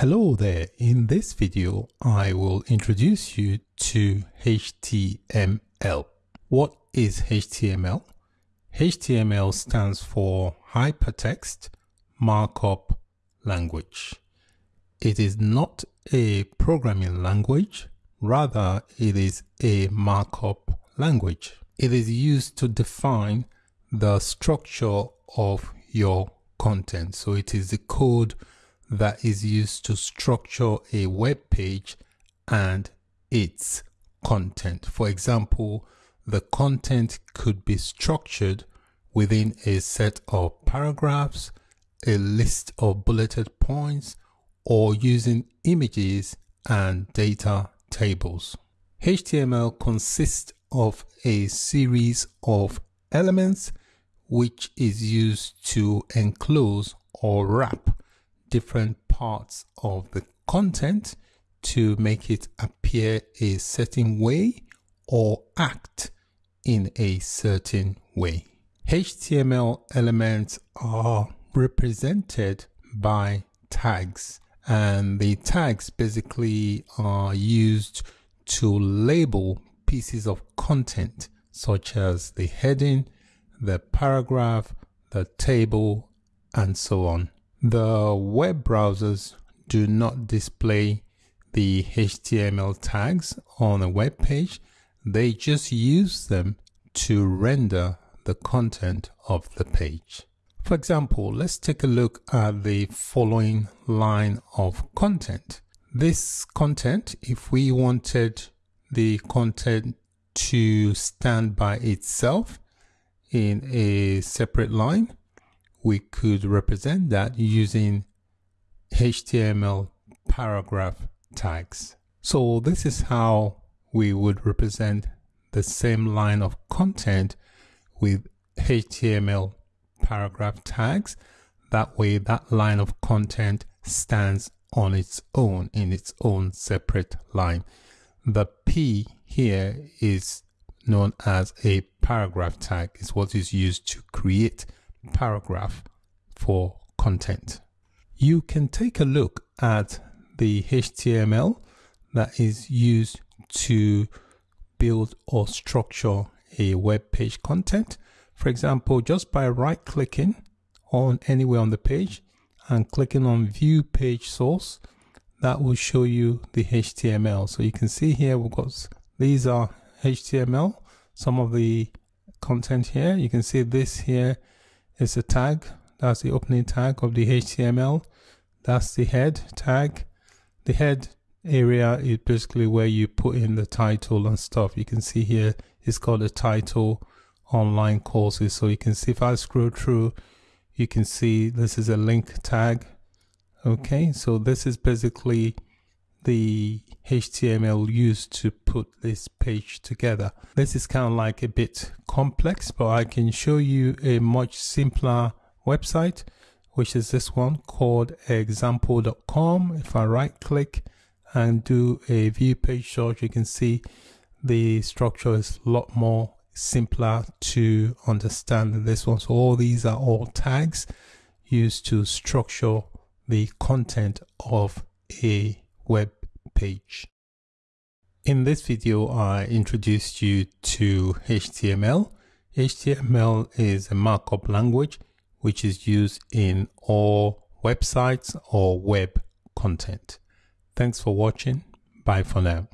Hello there, in this video I will introduce you to HTML. What is HTML? HTML stands for Hypertext Markup Language. It is not a programming language, rather it is a markup language. It is used to define the structure of your content. So it is the code that is used to structure a web page and its content. For example, the content could be structured within a set of paragraphs, a list of bulleted points, or using images and data tables. HTML consists of a series of elements which is used to enclose or wrap different parts of the content to make it appear a certain way or act in a certain way. HTML elements are represented by tags and the tags basically are used to label pieces of content such as the heading, the paragraph, the table, and so on. The web browsers do not display the HTML tags on a web page. They just use them to render the content of the page. For example, let's take a look at the following line of content. This content, if we wanted the content to stand by itself in a separate line, we could represent that using HTML paragraph tags. So this is how we would represent the same line of content with HTML paragraph tags. That way that line of content stands on its own in its own separate line. The P here is known as a paragraph tag. It's what is used to create paragraph for content. You can take a look at the HTML that is used to build or structure a web page content. For example, just by right clicking on anywhere on the page and clicking on view page source, that will show you the HTML. So you can see here we've got these are HTML, some of the content here. You can see this here is a tag. That's the opening tag of the HTML. That's the head tag. The head area is basically where you put in the title and stuff. You can see here it's called a title online courses. So you can see if I scroll through, you can see this is a link tag. Okay, so this is basically the HTML used to put this page together. This is kind of like a bit complex, but I can show you a much simpler website, which is this one called example.com. If I right click and do a view page search, you can see the structure is a lot more simpler to understand than this one. So all these are all tags used to structure the content of a web page. In this video, I introduced you to HTML. HTML is a markup language which is used in all websites or web content. Thanks for watching. Bye for now.